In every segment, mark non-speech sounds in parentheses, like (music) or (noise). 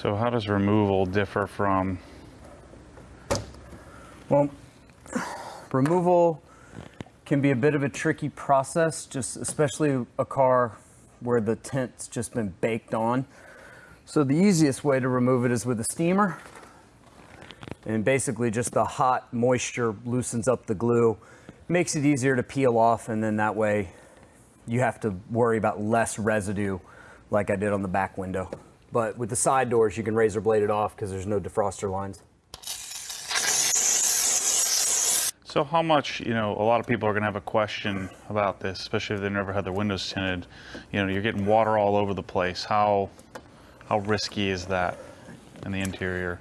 So how does removal differ from? Well, removal can be a bit of a tricky process, just especially a car where the tint's just been baked on. So the easiest way to remove it is with a steamer. And basically just the hot moisture loosens up the glue, makes it easier to peel off, and then that way you have to worry about less residue like I did on the back window. But with the side doors, you can razor blade it off because there's no defroster lines. So how much, you know, a lot of people are going to have a question about this, especially if they've never had their windows tinted. You know, you're getting water all over the place. How how risky is that in the interior?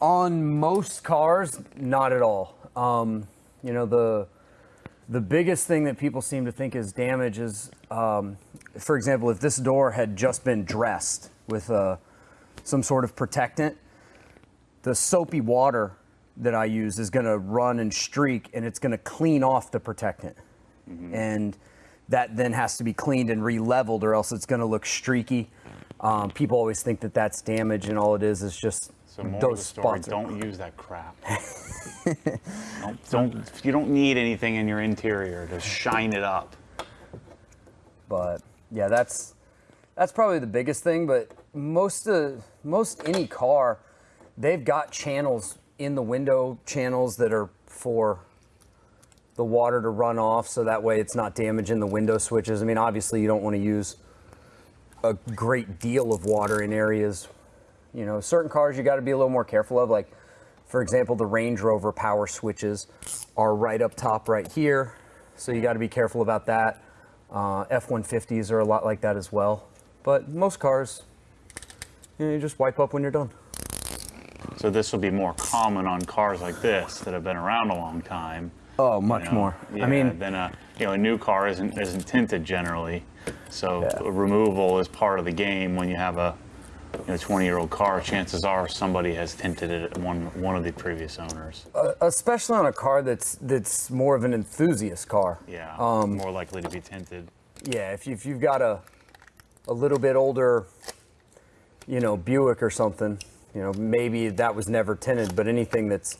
On most cars, not at all. Um, you know, the the biggest thing that people seem to think is damage is, um, for example, if this door had just been dressed with uh, some sort of protectant, the soapy water that I use is going to run and streak and it's going to clean off the protectant. Mm-hmm. And that then has to be cleaned and re-leveled or else it's going to look streaky. Um, people always think that that's damage and all it is is just so those story, spots. Don't use that crap. (laughs) don't, don't, you don't need anything in your interior to shine it up. But yeah, that's that's probably the biggest thing. But most of most any car, they've got channels in the window channels that are for the water to run off so that way it's not damaging the window switches. I mean, obviously you don't want to use a great deal of water in areas, you know, certain cars you got to be a little more careful of. Like, for example, the Range Rover power switches are right up top right here. So you got to be careful about that. Uh, F-150s are a lot like that as well. But most cars, you, know, you just wipe up when you're done. So this will be more common on cars like this that have been around a long time. Oh, much you know, more. Yeah, I mean, than a you know a new car isn't isn't tinted generally, so yeah. removal is part of the game. When you have a you know, 20 year old car, chances are somebody has tinted it one one of the previous owners. Uh, especially on a car that's that's more of an enthusiast car. Yeah, um, more likely to be tinted. Yeah, if, you, if you've got a a little bit older, you know, Buick or something, you know, maybe that was never tinted, but anything that's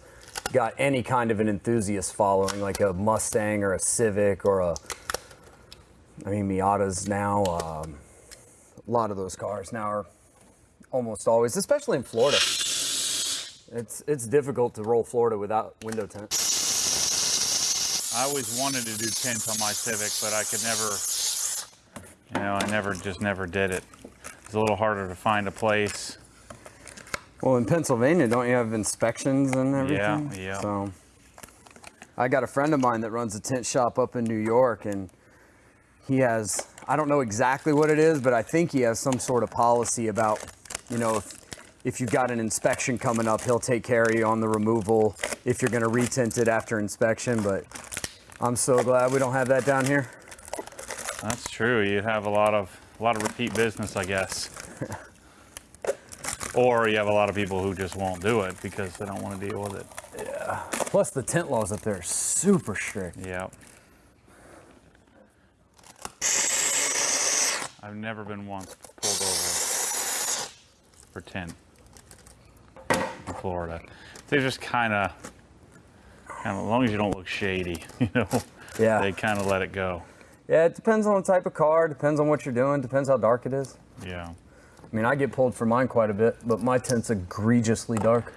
got any kind of an enthusiast following, like a Mustang or a Civic or a, I mean, Miatas now, um, a lot of those cars now are almost always, especially in Florida. It's it's difficult to roll Florida without window tint. I always wanted to do tint on my Civic, but I could never, you know, I never just never did it. It's a little harder to find a place well, in Pennsylvania, don't you have inspections and everything? Yeah, yeah. So, I got a friend of mine that runs a tent shop up in New York, and he has, I don't know exactly what it is, but I think he has some sort of policy about, you know, if, if you've got an inspection coming up, he'll take care of you on the removal if you're going to retint it after inspection. But I'm so glad we don't have that down here. That's true. You have a lot of a lot of repeat business, I guess. (laughs) Or you have a lot of people who just won't do it because they don't want to deal with it. Yeah. Plus the tent laws up there are super strict. Yeah. I've never been once pulled over for tent in Florida. They're just kind of, kind of, as long as you don't look shady, (laughs) you know, yeah. they kind of let it go. Yeah, it depends on the type of car, depends on what you're doing, depends how dark it is. Yeah. I mean, I get pulled for mine quite a bit, but my tent's egregiously dark.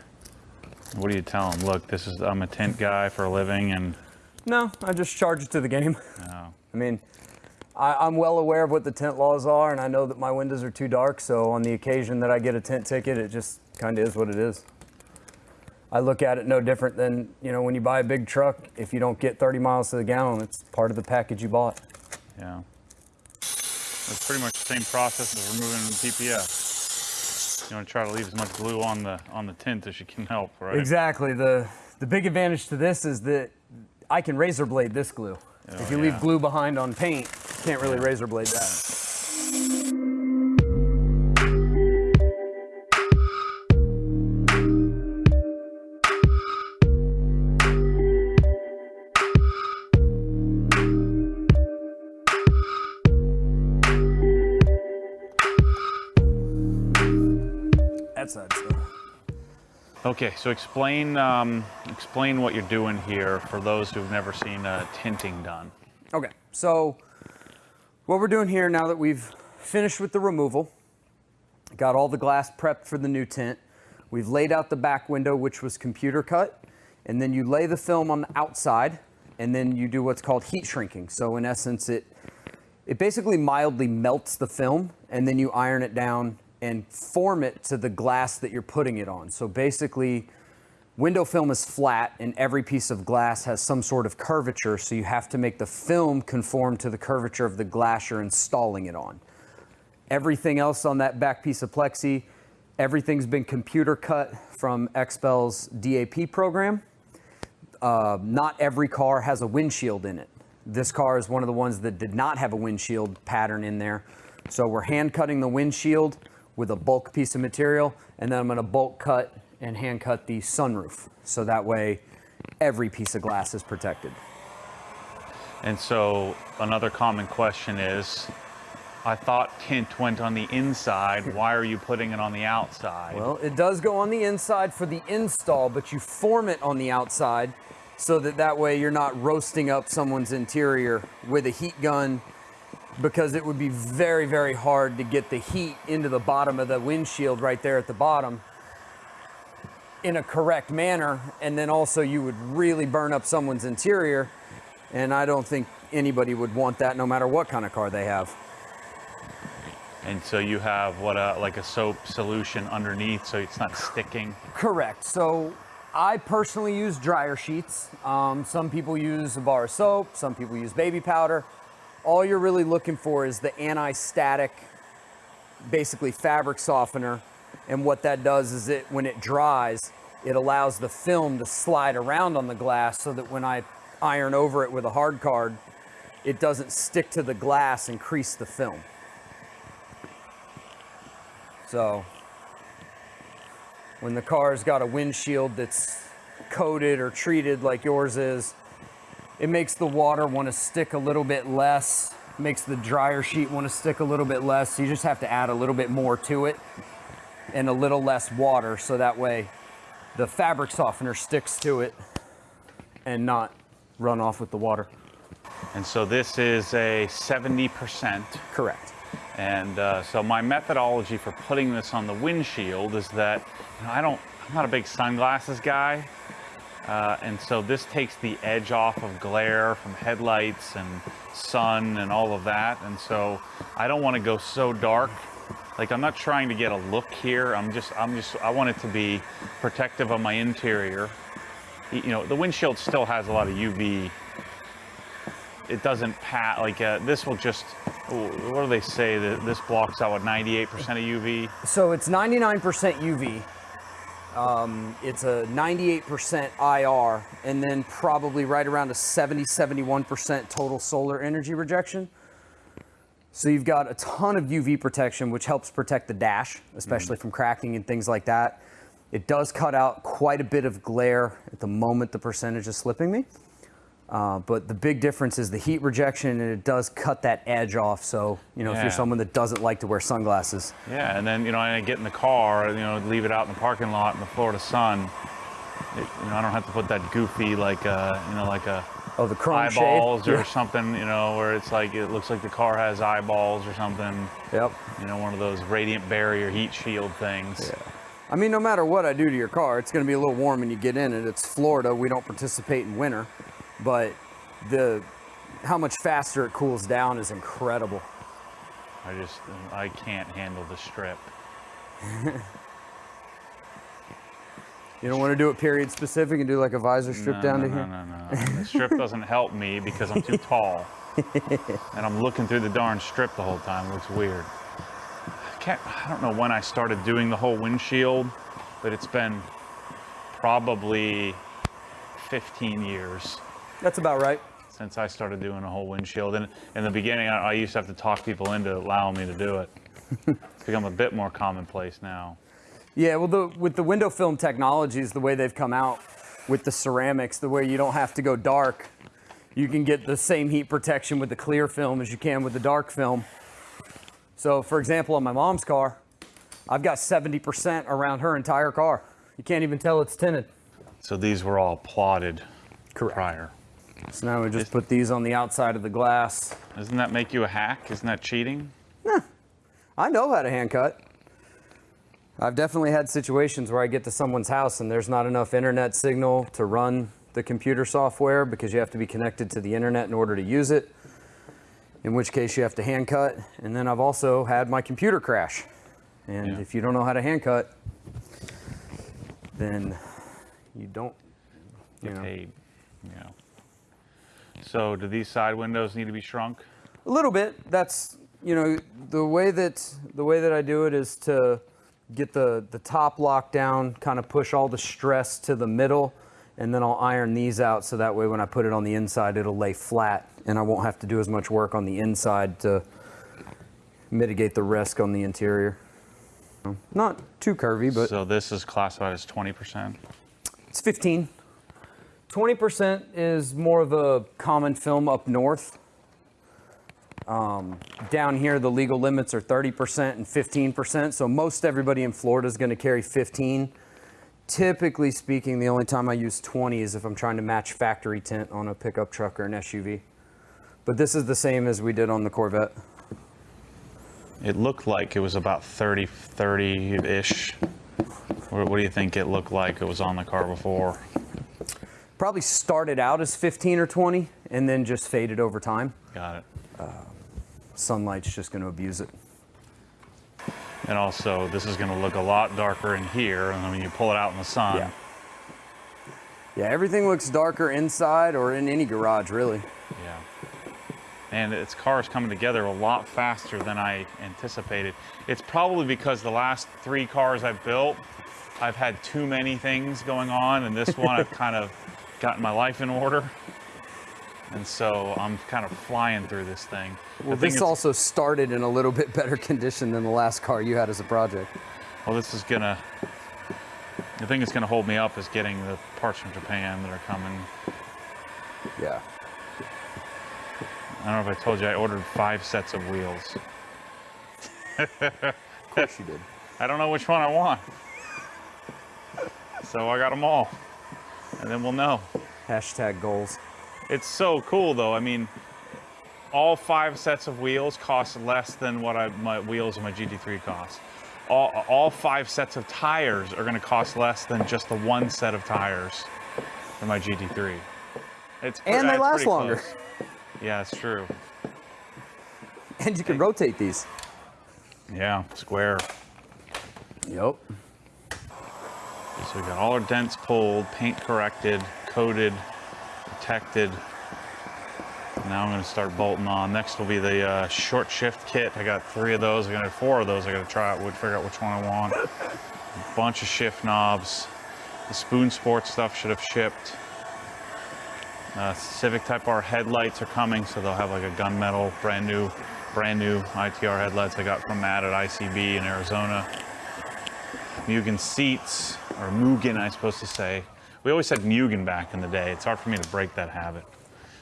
What do you tell them? Look, this is I'm a tent guy for a living, and no, I just charge it to the game. Oh. I mean, I, am well aware of what the tent laws are, and I know that my windows are too dark. So on the occasion that I get a tent ticket, it just kind of is what it is. I look at it no different than you know when you buy a big truck. If you don't get 30 miles to the gallon, it's part of the package you bought. Yeah. It's pretty much the same process as removing the PPF. You want to try to leave as much glue on the on the tint as you can help, right? Exactly. The the big advantage to this is that I can razor blade this glue. Oh, if you yeah. leave glue behind on paint, can't really razor blade that. that side's done. Okay, so explain um, explain what you're doing here for those who've never seen uh, tinting done. Okay, so what we're doing here now that we've finished with the removal, got all the glass prepped for the new tint, we've laid out the back window, which was computer cut, and then you lay the film on the outside, and then you do what's called heat shrinking. So in essence, it it basically mildly melts the film, and then you iron it down and form it to the glass that you're putting it on. So basically, window film is flat and every piece of glass has some sort of curvature, so you have to make the film conform to the curvature of the glass you're installing it on. Everything else on that back piece of plexi, everything's been computer cut from XPEL's DAP program. Uh, not every car has a windshield in it. This car is one of the ones that did not have a windshield pattern in there. So we're hand cutting the windshield with a bulk piece of material, and then I'm gonna bulk cut and hand cut the sunroof. So that way, every piece of glass is protected. And so another common question is, I thought tint went on the inside. Why are you putting it on the outside? Well, it does go on the inside for the install, but you form it on the outside so that that way you're not roasting up someone's interior with a heat gun because it would be very, very hard to get the heat into the bottom of the windshield right there at the bottom in a correct manner. And then also you would really burn up someone's interior. And I don't think anybody would want that no matter what kind of car they have. and so you have what a like a soap solution underneath, so it's not sticking. Correct. So I personally use dryer sheets. Um, some people use a bar of soap, some people use baby powder. All you're really looking for is the anti-static, basically fabric softener. And what that does is it, when it dries, it allows the film to slide around on the glass so that when I iron over it with a hard card, it doesn't stick to the glass and crease the film. So when the car's got a windshield that's coated or treated like yours is, it makes the water want to stick a little bit less, makes the dryer sheet want to stick a little bit less. So you just have to add a little bit more to it and a little less water so that way the fabric softener sticks to it and not run off with the water. And so this is a 70%. Correct. And uh, so my methodology for putting this on the windshield is that you know, I don't, I'm not a big sunglasses guy. Uh, and so this takes the edge off of glare from headlights and sun and all of that. And so I don't want to go so dark. Like I'm not trying to get a look here. I'm just, I'm just, I want it to be protective of my interior. You know, the windshield still has a lot of UV. It doesn't pat like uh, this will just. What do they say that this blocks out what 98% of UV? So it's 99% UV. Um, it's a 98% IR, and then probably right around a 70, 71% total solar energy rejection. So you've got a ton of UV protection, which helps protect the dash, especially from cracking and things like that. It does cut out quite a bit of glare at the moment the percentage is slipping me. Uh, but the big difference is the heat rejection, and it does cut that edge off. So, you know, if you're someone that doesn't like to wear sunglasses, Yeah, and then you know I get in the car, you know, leave it out in the parking lot in the Florida sun. It, you know, I don't have to put that goofy like uh, you know like a oh, the chrome eyeballs shade. or something, you know, where it's like it looks like the car has eyeballs or something. Yep. You know, one of those radiant barrier heat shield things. I mean, no matter what I do to your car, it's going to be a little warm when you get in it. It's Florida. We don't participate in winter, but the how much faster it cools down is incredible. I just I can't handle the strip. (laughs) You don't want to do it period specific and do like a visor strip No, down no, to no, here. no, no. The strip doesn't help me because I'm too tall, (laughs) and I'm looking through the darn strip the whole time. It looks weird. I can't. I don't know when I started doing the whole windshield, but it's been probably 15 years That's about right. since I started doing a whole windshield. And in the beginning, I, I used to have to talk people into allowing me to do it. (laughs) it's become a bit more commonplace now. Yeah, well, the, with the window film technologies, the way they've come out with the ceramics, the way you don't have to go dark, you can get the same heat protection with the clear film as you can with the dark film. So, for example, on my mom's car, I've got 70% around her entire car. You can't even tell it's tinted. So these were all plotted Correct. prior. So now we just put these on the outside of the glass. Doesn't that make you a hack? Isn't that cheating? I know how to hand cut. I've definitely had situations where I get to someone's house and there's not enough internet signal to run the computer software because you have to be connected to the internet in order to use it. In which case you have to hand cut. And then I've also had my computer crash. And Yeah. if you don't know how to hand cut, then you don't. You know. paid. Yeah. So do these side windows need to be shrunk? A little bit. That's you know the way that the way that I do it is to get the the top lock down, kind of push all the stress to the middle, and then I'll iron these out so that way when I put it on the inside, it'll lay flat, and I won't have to do as much work on the inside to mitigate the risk on the interior. Not too curvy, but so this is classified as 20%. it's 15. 20% is more of a common film up north. Um, down here, the legal limits are 30% and 15%. So most everybody in Florida is going to carry 15. Typically speaking, the only time I use 20 is if I'm trying to match factory tint on a pickup truck or an SUV. But this is the same as we did on the Corvette. It looked like it was about 30, 30-ish. What, what do you think it looked like it was on the car before? Probably started out as 15 or 20 and then just faded over time. Got it. Sunlight's just going to abuse it. And also, this is going to look a lot darker in here, and when you pull it out in the sun. Yeah. Yeah, everything looks darker inside or in any garage, really. Yeah. And its car is coming together a lot faster than I anticipated. It's probably because the last three cars I've built, I've had too many things going on, and this one I've (laughs) kind of gotten my life in order. And so I'm kind of flying through this thing. Well, thing this also started in a little bit better condition than the last car you had as a project. Well, this is gonna. The thing that's gonna hold me up is getting the parts from Japan that are coming. Yeah. I don't know if I told you I ordered five sets of wheels. Of course you did. (laughs) I don't know which one I want. So I got them all. And then we'll know. Hashtag goals. It's so cool though. I mean, all five sets of wheels cost less than what I, my wheels of my GT3 cost. All, all five sets of tires are going to cost less than just the one set of tires for my GT3. It's And they last longer. close. Yeah, it's true. And you can rotate these. Yeah, square. Yep. So we got all our dents pulled, paint corrected, coated, protected. Now I'm gonna start bolting on. Next will be the uh, short shift kit. I got three of those. I got four of those. I gotta try out, would figure out which one I want. A bunch of shift knobs. The Spoon Sport stuff should have shipped. Uh, Civic Type R headlights are coming, so they'll have like a gunmetal, brand new, brand new ITR headlights I got from Matt at ICB in Arizona. Mugen seats, or Mugen, I'm supposed to say. We always said Mugen back in the day. It's hard for me to break that habit.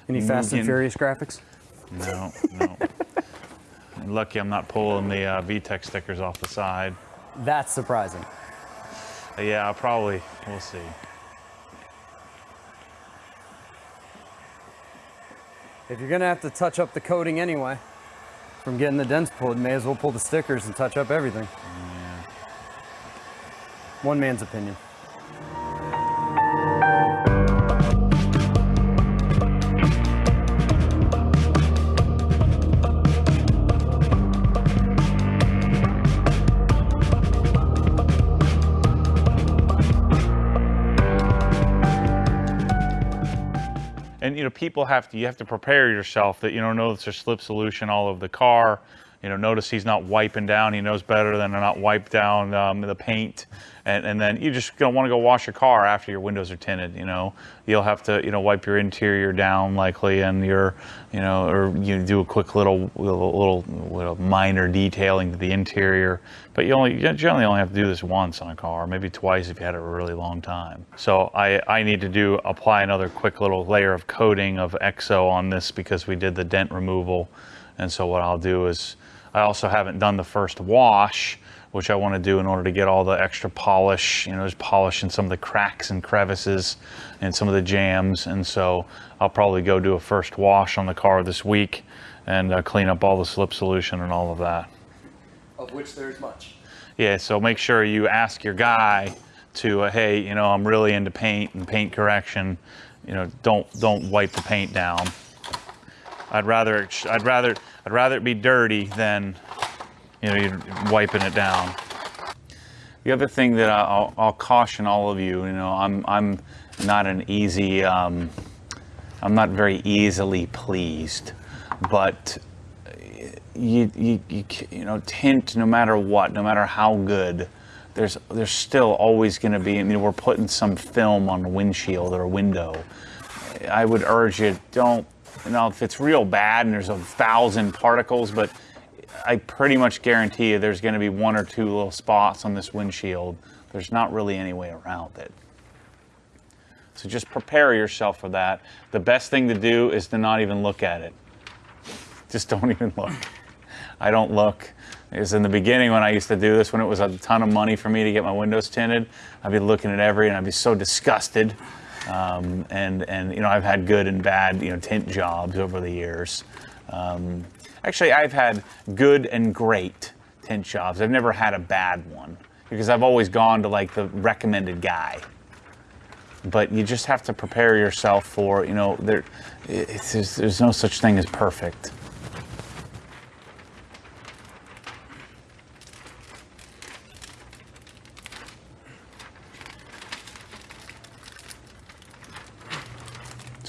Any Fast and Furious graphics? No, no. (laughs) Lucky I'm not pulling the uh, VTEC stickers off the side. That's surprising. Uh, yeah, I'll probably, we'll see. If you're gonna have to touch up the coating anyway, from getting the dents pulled, may as well pull the stickers and touch up everything. Yeah. One man's opinion. You know, people have to you have to prepare yourself that you don't know there's slip solution all over the car. You know, notice he's not wiping down. He knows better than to not wipe down um, the paint. And, and then you just gonna want to go wash your car after your windows are tinted. You know, you'll have to you know wipe your interior down likely, and your you know, or you do a quick little little, little, little minor detailing to the interior. But you only you generally only have to do this once on a car, maybe twice if you had it a really long time. So I I need to do apply another quick little layer of coating of EXO on this because we did the dent removal. And so what I'll do is I also haven't done the first wash which I want to do in order to get all the extra polish. You know, there's polish in some of the cracks and crevices and some of the jams. And so I'll probably go do a first wash on the car this week and uh, clean up all the slip solution and all of that. Of which there's much. Yeah, so make sure you ask your guy to, uh, hey, you know, I'm really into paint and paint correction. You know, don't don't wipe the paint down. I'd rather I'd rather I'd rather it be dirty than you know you wiping it down. The other thing that I'll, I'll caution all of you, you know, I'm I'm not an easy, um, I'm not very easily pleased, but you, you, you, you know, tint no matter what, no matter how good, there's there's still always going to be. I mean, we're putting some film on a windshield or a window. I would urge you don't. You know, if it's real bad and there's a thousand particles, but I pretty much guarantee you there's going to be one or two little spots on this windshield. There's not really any way around it. So just prepare yourself for that. The best thing to do is to not even look at it. Just don't (laughs) even look. I don't look. Because in the beginning when I used to do this, when it was a ton of money for me to get my windows tinted, I'd be looking at every and I'd be so disgusted. Um, and and you know I've had good and bad you know tint jobs over the years. Um, actually, I've had good and great tint jobs. I've never had a bad one because I've always gone to like the recommended guy but you just have to prepare yourself for you know there there's no such thing as perfect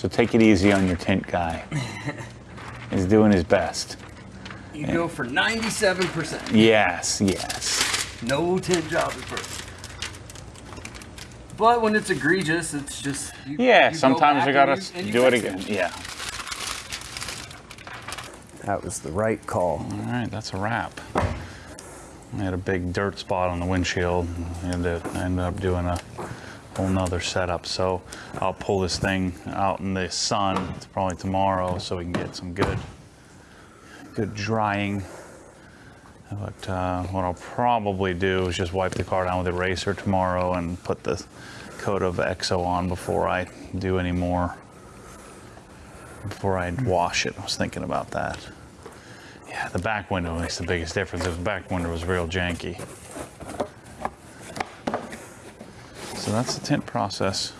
so take it easy on your tint guy (laughs) he's doing his best You go for 97%. yes yes No tint job at first. But when it's egregious, it's just. You, yeah you sometimes back you gotta and you- and you do it fix again yeah That was the right call. All right, that's a wrap. I had a big dirt spot on the windshield and ended up doing a whole nother setup. So I'll pull this thing out in the sun probably tomorrow so we can get some good, good drying. But uh, what I'll probably do is just wipe the car down with eraser tomorrow and put the coat of EXO on before I do any more, before I wash it. I was thinking about that. Yeah, the back window makes the biggest difference. If the back window was real janky. So that's the tint process.